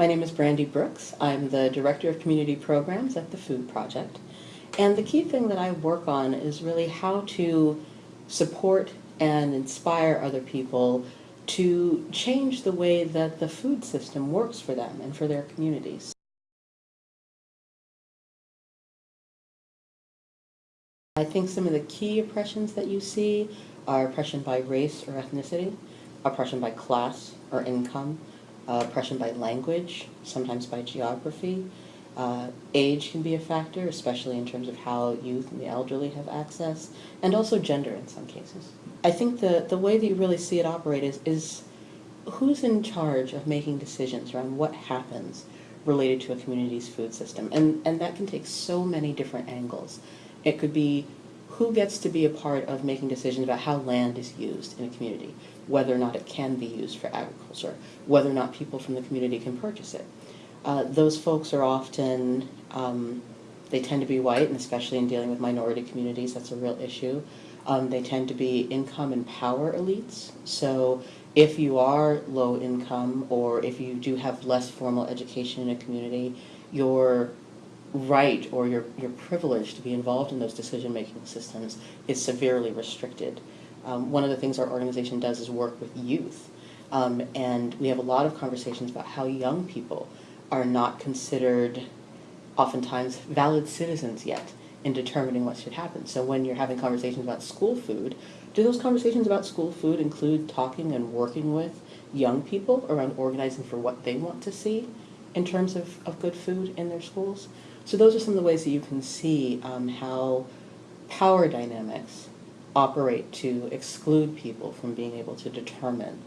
My name is Brandy Brooks. I'm the Director of Community Programs at the Food Project. And the key thing that I work on is really how to support and inspire other people to change the way that the food system works for them and for their communities. I think some of the key oppressions that you see are oppression by race or ethnicity, oppression by class or income, uh, oppression by language, sometimes by geography. Uh, age can be a factor, especially in terms of how youth and the elderly have access, and also gender in some cases. I think the, the way that you really see it operate is, is who's in charge of making decisions around what happens related to a community's food system. And, and that can take so many different angles. It could be who gets to be a part of making decisions about how land is used in a community, whether or not it can be used for agriculture, whether or not people from the community can purchase it. Uh, those folks are often, um, they tend to be white, and especially in dealing with minority communities, that's a real issue. Um, they tend to be income and power elites. So if you are low income or if you do have less formal education in a community, your right or your, your privilege to be involved in those decision-making systems is severely restricted. Um, one of the things our organization does is work with youth. Um, and we have a lot of conversations about how young people are not considered oftentimes valid citizens yet in determining what should happen. So when you're having conversations about school food, do those conversations about school food include talking and working with young people around organizing for what they want to see in terms of, of good food in their schools? So those are some of the ways that you can see um, how power dynamics operate to exclude people from being able to determine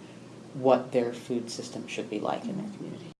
what their food system should be like in their community.